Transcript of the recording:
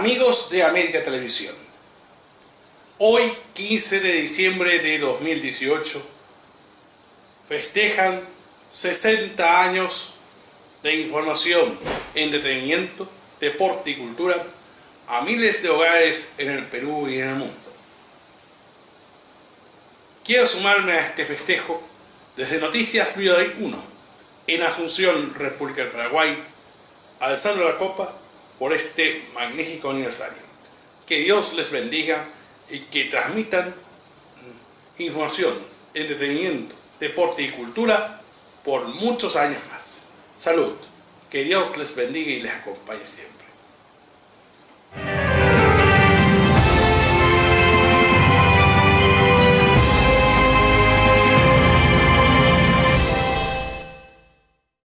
Amigos de América Televisión, hoy 15 de diciembre de 2018 festejan 60 años de información, entretenimiento, deporte y cultura a miles de hogares en el Perú y en el mundo. Quiero sumarme a este festejo desde Noticias Video 1 en Asunción, República del Paraguay, alzando la copa por este magnífico aniversario. Que Dios les bendiga y que transmitan información, entretenimiento, deporte y cultura por muchos años más. Salud. Que Dios les bendiga y les acompañe siempre.